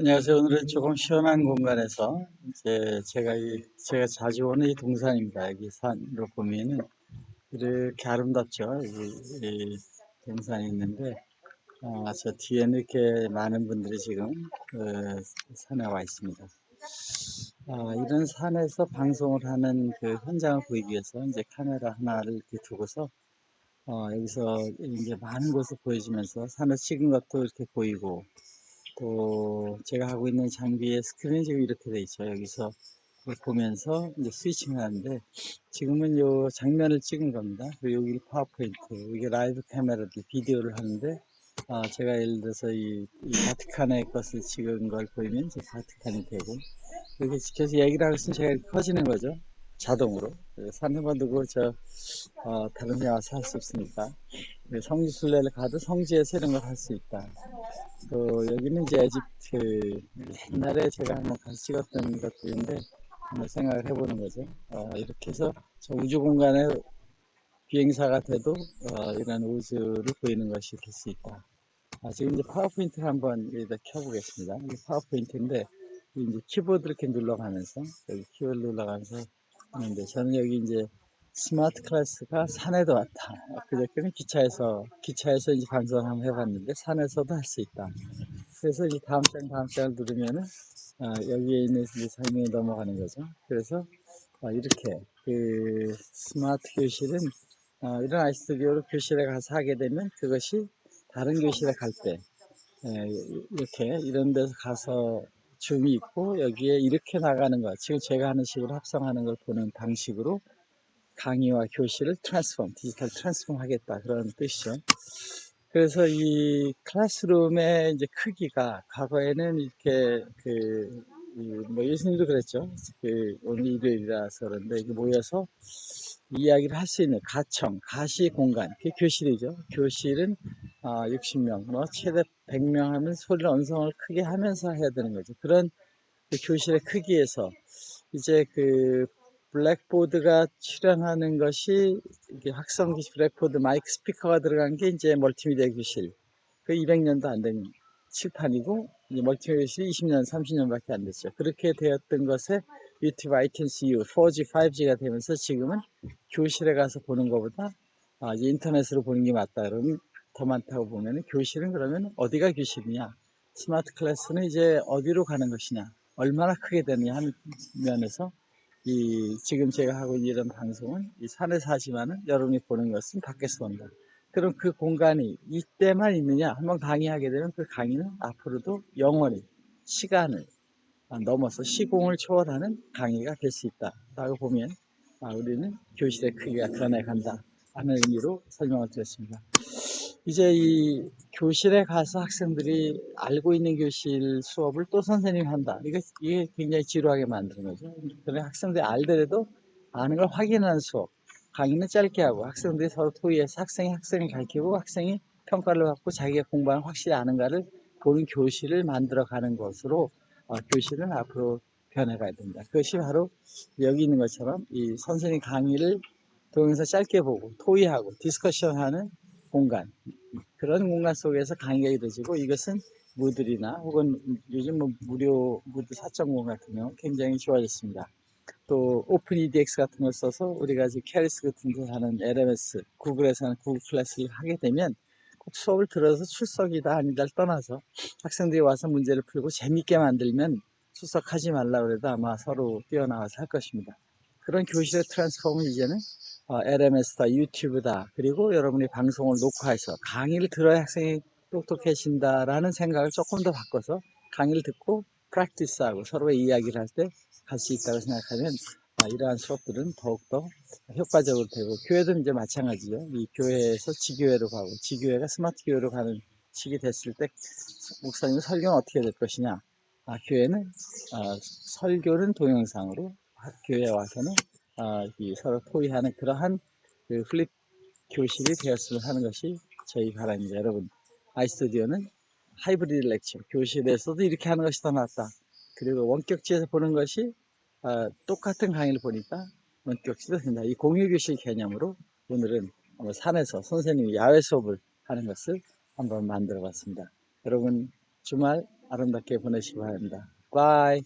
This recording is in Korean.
안녕하세요. 오늘은 조금 시원한 공간에서 이제 제가 이 제가 자주 오는 이 동산입니다. 여기 산으로 보면은 이렇게 아름답죠. 여기 이 동산이 있는데 어, 저 뒤에는 이렇게 많은 분들이 지금 그 산에 와 있습니다. 아, 이런 산에서 방송을 하는 그 현장을 보이기 위해서 이제 카메라 하나를 이렇게 두고서 어, 여기서 이제 많은 곳을 보여주면서 산을 찍은 것도 이렇게 보이고 또 제가 하고 있는 장비의 스크린이 지금 이렇게 돼 있죠. 여기서 보면서 이제 스위칭을 하는데 지금은 요 장면을 찍은 겁니다. 여기 파워포인트, 이게 라이브 카메라도 비디오를 하는데 아, 제가 예를 들어서 이, 이 바티칸의 것을 찍은 걸 보이면 이제 바티칸이 되고 이렇게 지켜서 얘기를 하고 있으면 제가 이렇게 커지는 거죠. 자동으로. 산에만 두고 저 어, 다른 데 와서 할 수 없으니까 성지 순례를 가도 성지에서 이런 걸할수 있다. 또 여기는 이제 에집트 옛날에 제가 한번 가서 찍었던 것들인데 한번 생각을 해보는 거죠. 어, 이렇게 해서 저 우주 공간에 비행사가 돼도 어, 이런 우주를 보이는 것이 될 수 있다. 아, 지금 이제 파워포인트를 한번 여기다 켜보겠습니다. 이 파워포인트인데 이제 키보드 이렇게 눌러가면서 여기 키보드 눌러가면서 하는데 저는 여기 이제 스마트 클래스가 산에도 왔다. 그저께는 기차에서 기차에서 이제 방송 한번 해봤는데 산에서도 할 수 있다. 그래서 이제 다음 장 다음 장을 누르면은 아, 여기에 있는 이제 설명이 넘어가는 거죠. 그래서 아, 이렇게 그 스마트 교실은 아, 이런 아이스튜디오로 교실에 가서 하게 되면 그것이 다른 교실에 갈때 이렇게 이런 데서 가서 줌이 있고 여기에 이렇게 나가는 거 지금 제가 하는 식으로 합성하는 걸 보는 방식으로 강의와 교실을 트랜스폼, 디지털 트랜스폼 하겠다 그런 뜻이죠. 그래서 이 클래스룸의 이제 크기가 과거에는 이렇게 그 뭐 예수님도 그랬죠. 그 오늘 일요일이라서 그런데 모여서 이야기를 할 수 있는 가청, 가시 공간, 그게 교실이죠. 교실은 아, 60명, 뭐 최대 100명 하면 소리 언성을 크게 하면서 해야 되는 거죠. 그런 그 교실의 크기에서 이제 그 블랙보드가 출연하는 것이 확성기 블랙보드 마이크 스피커가 들어간 게 이제 멀티미디어 교실. 그 200년도 안 된 칠판이고 이제 멀티미디어 교실이 20년, 30년밖에 안 됐죠. 그렇게 되었던 것에 유튜브 아이튠스 이후 4G, 5G가 되면서 지금은 교실에 가서 보는 것보다 아, 인터넷으로 보는 게 맞다. 그러면 더 많다고 보면 교실은 그러면 어디가 교실이냐? 스마트 클래스는 이제 어디로 가는 것이냐? 얼마나 크게 되느냐 하는 면에서 이 지금 제가 하고 있는 이런 방송은 이 산에서 하지만은 여러분이 보는 것은 밖에서 본다. 그럼 그 공간이 이때만 있느냐? 한번 강의하게 되면 그 강의는 앞으로도 영원히 시간을 넘어서 시공을 초월하는 강의가 될 수 있다. 라고 보면 아, 우리는 교실의 크기가 변해간다. 하는 의미로 설명을 드렸습니다. 이제 이 교실에 가서 학생들이 알고 있는 교실 수업을 또 선생님이 한다. 이게, 굉장히 지루하게 만드는 거죠. 그래 학생들이 알더라도 아는 걸 확인하는 수업. 강의는 짧게 하고 학생들이 서로 토의해서 학생이 학생을 가르치고 학생이 평가를 받고 자기가 공부하는 확실히 아는가를 보는 교실을 만들어 가는 것으로 어, 교실은 앞으로 변해가야 된다. 그것이 바로 여기 있는 것처럼 이 선생님 강의를 동영상 짧게 보고 토의하고 디스커션하는 공간 그런 공간 속에서 강의가 이루어지고 이것은 무들이나 혹은 요즘 뭐 무료 무드 4.0 같은 경우 굉장히 좋아졌습니다. 또 오픈 EDX 같은 걸 써서 우리가 지금 캐리스 같은 데 하는 LMS, 구글에서 하는 구글 클래스를 하게 되면 꼭 수업을 들어서 출석이다 아니다를 떠나서 학생들이 와서 문제를 풀고 재밌게 만들면 출석하지 말라 그래도 아마 서로 뛰어나와서 할 것입니다. 그런 교실의 트랜스폼은 이제는 어, LMS다, 유튜브다, 그리고 여러분이 방송을 녹화해서 강의를 들어야 학생이 똑똑해진다라는 생각을 조금 더 바꿔서 강의를 듣고 프랙티스하고 서로의 이야기를 할 때 할 수 있다고 생각하면 아, 이러한 수업들은 더욱더 효과적으로 되고 교회도 이제 마찬가지죠. 이 교회에서 지교회로 가고 지교회가 스마트 교회로 가는 시기 됐을 때 목사님 설교는 어떻게 될 것이냐 아, 교회는 아, 설교는 동영상으로 교회에 와서는 아, 서로 토의하는 그러한 그 플립 교실이 되었으면 하는 것이 저희 바람입니다. 여러분, 아이스튜디오는 하이브리드 렉처, 교실에서도 이렇게 하는 것이 더 낫다. 그리고 원격지에서 보는 것이 아, 똑같은 강의를 보니까 원격지도 된다. 이 공유교실 개념으로 오늘은 산에서 선생님이 야외 수업을 하는 것을 한번 만들어 봤습니다. 여러분 주말 아름답게 보내시기 바랍니다. 바이.